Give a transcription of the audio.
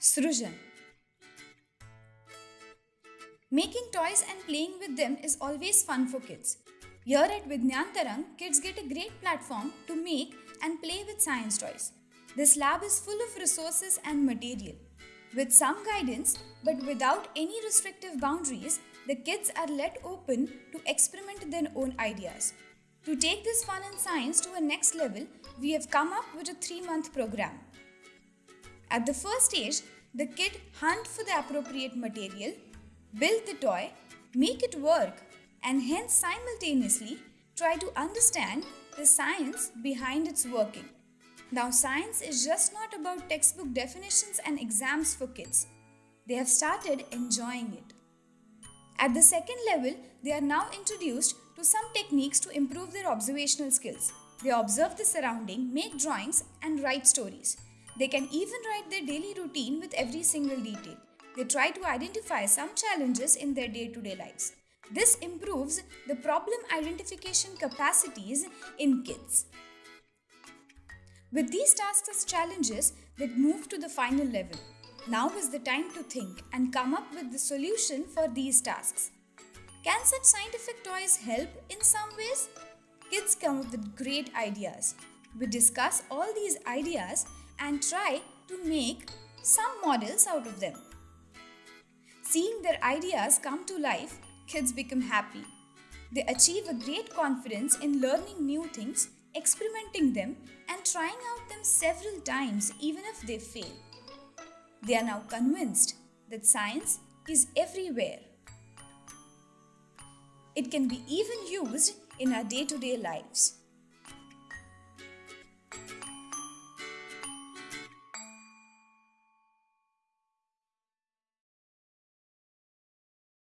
Srujan Making toys and playing with them is always fun for kids. Here at Vijnantarang, kids get a great platform to make and play with science toys. This lab is full of resources and material. With some guidance, but without any restrictive boundaries, the kids are let open to experiment their own ideas. To take this fun and science to a next level, we have come up with a three month program. At the first stage, the kid hunt for the appropriate material, build the toy, make it work, and hence simultaneously try to understand the science behind its working. Now, science is just not about textbook definitions and exams for kids. They have started enjoying it. At the second level, they are now introduced to some techniques to improve their observational skills. They observe the surrounding, make drawings, and write stories. They can even write their daily routine with every single detail. They try to identify some challenges in their day to day lives. This improves the problem identification capacities in kids. With these tasks as challenges, they move to the final level. Now is the time to think and come up with the solution for these tasks. Can such scientific toys help in some ways? Kids come up with great ideas. We discuss all these ideas and try to make some models out of them. Seeing their ideas come to life, kids become happy. They achieve a great confidence in learning new things, experimenting them, and trying out them several times even if they fail. They are now convinced that science is everywhere. It can be even used in our day to day lives.